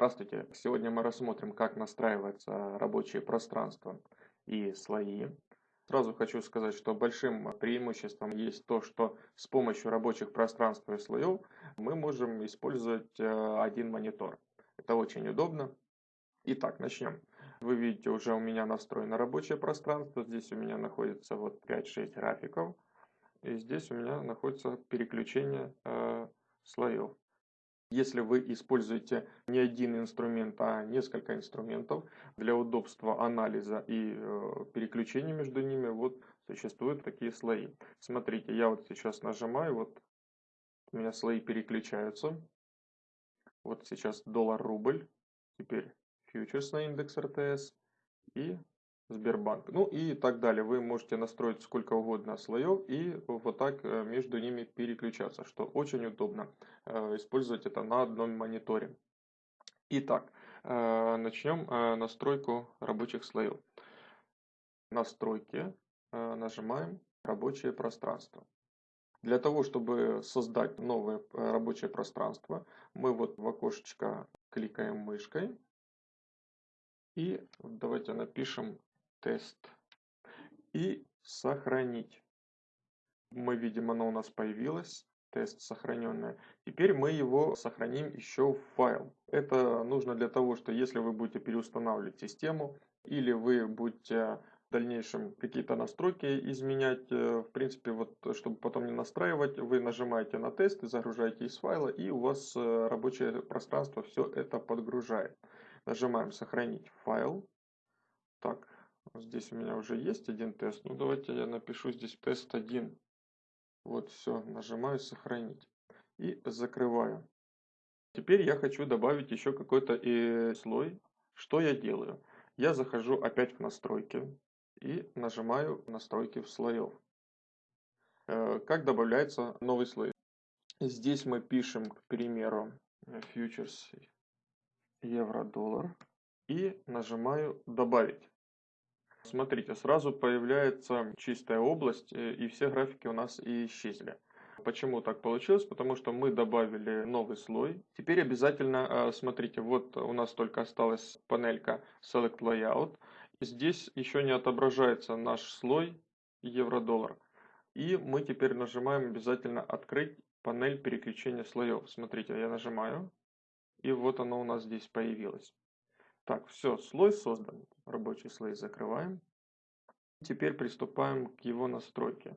Здравствуйте! Сегодня мы рассмотрим, как настраивается рабочее пространство и слои. Сразу хочу сказать, что большим преимуществом есть то, что с помощью рабочих пространств и слоев мы можем использовать э, один монитор. Это очень удобно. Итак, начнем. Вы видите, уже у меня настроено рабочее пространство. Здесь у меня находится вот 5-6 графиков. И здесь у меня находится переключение э, слоев. Если вы используете не один инструмент, а несколько инструментов для удобства анализа и э, переключения между ними, вот существуют такие слои. Смотрите, я вот сейчас нажимаю, вот у меня слои переключаются. Вот сейчас доллар-рубль, теперь фьючерс на индекс РТС и Сбербанк. Ну и так далее. Вы можете настроить сколько угодно слоев и вот так э, между ними переключаться, что очень удобно. Э, использовать это на одном мониторе. Итак, э, начнем настройку рабочих слоев. Настройки. Нажимаем рабочее пространство. Для того, чтобы создать новое рабочее пространство, мы вот в окошечко кликаем мышкой. И давайте напишем тест и сохранить. Мы видим, оно у нас появилось, тест сохраненное. Теперь мы его сохраним еще в файл. Это нужно для того, что если вы будете переустанавливать систему или вы будете в дальнейшем какие-то настройки изменять, э, в принципе, вот чтобы потом не настраивать, вы нажимаете на тест загружаете из файла, и у вас э, рабочее пространство все это подгружает. Нажимаем сохранить файл. Так, Здесь у меня уже есть один тест. Ну, давайте я напишу здесь тест 1. Вот, все, нажимаю сохранить. И закрываю. Теперь я хочу добавить еще какой-то и слой. Что я делаю? Я захожу опять в настройки и нажимаю настройки в слоев. Э, как добавляется новый слой? Здесь мы пишем, к примеру, futures евро-доллар и нажимаю добавить. Смотрите, сразу появляется чистая область, э, и все графики у нас исчезли. Почему так получилось? Потому что мы добавили новый слой. Теперь обязательно, э, смотрите, вот у нас только осталась панелька Select Layout. Здесь еще не отображается наш слой евро-доллар. И мы теперь нажимаем обязательно открыть панель переключения слоев. Смотрите, я нажимаю, и вот оно у нас здесь появилось. Так, все, слой создан. Рабочий слой закрываем. Теперь приступаем к его настройке.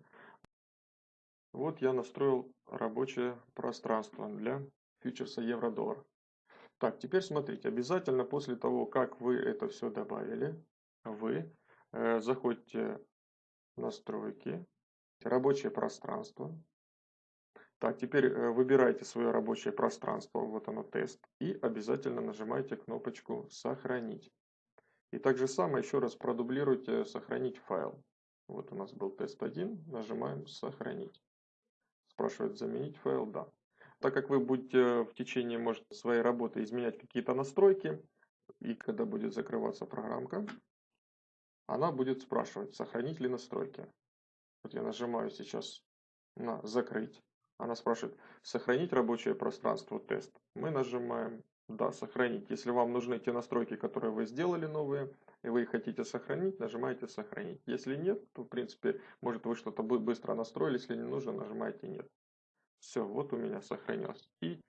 Вот я настроил рабочее пространство для фьючерса евро-доллар. Так, теперь смотрите, обязательно после того, как вы это все добавили, вы э, заходите в настройки, рабочее пространство, так, теперь э, выбирайте свое рабочее пространство, вот оно тест, и обязательно нажимайте кнопочку «Сохранить». И так же самое еще раз продублируйте «Сохранить файл». Вот у нас был тест 1, нажимаем «Сохранить». Спрашивает «Заменить файл?» Да. Так как вы будете в течение может, своей работы изменять какие-то настройки, и когда будет закрываться программка, она будет спрашивать, сохранить ли настройки. Вот я нажимаю сейчас на «Закрыть». Она спрашивает, сохранить рабочее пространство тест. Мы нажимаем да, сохранить. Если вам нужны те настройки, которые вы сделали новые, и вы их хотите сохранить, нажимаете сохранить. Если нет, то в принципе, может вы что-то быстро настроили, если не нужно, нажимаете нет. Все, вот у меня сохранилось. И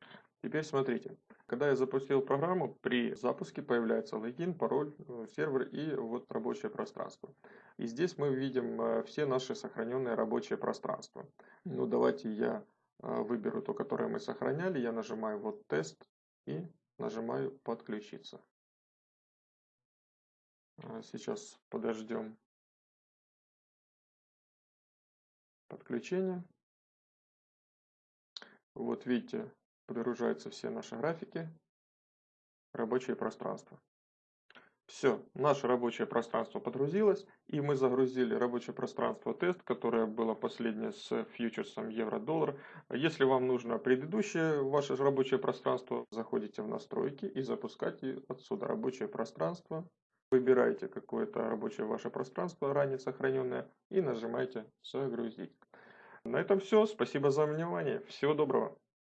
теперь смотрите, когда я запустил программу, при запуске появляется логин, пароль, э, сервер и вот рабочее пространство. И здесь мы видим э, все наши сохраненные рабочие пространства. Ну давайте я выберу то, которое мы сохраняли, я нажимаю вот тест и нажимаю подключиться. А, сейчас подождем подключение. Вот видите, подгружаются все наши графики, рабочее пространство. Все, наше рабочее пространство подгрузилось, и мы загрузили рабочее пространство тест, которое было последнее с фьючерсом евро-доллар. Если вам нужно предыдущее ваше рабочее пространство, заходите в настройки и запускайте отсюда рабочее пространство. Выбираете какое-то рабочее ваше пространство, ранее сохраненное, и нажимаете «Загрузить». На этом все. Спасибо за внимание. Всего доброго.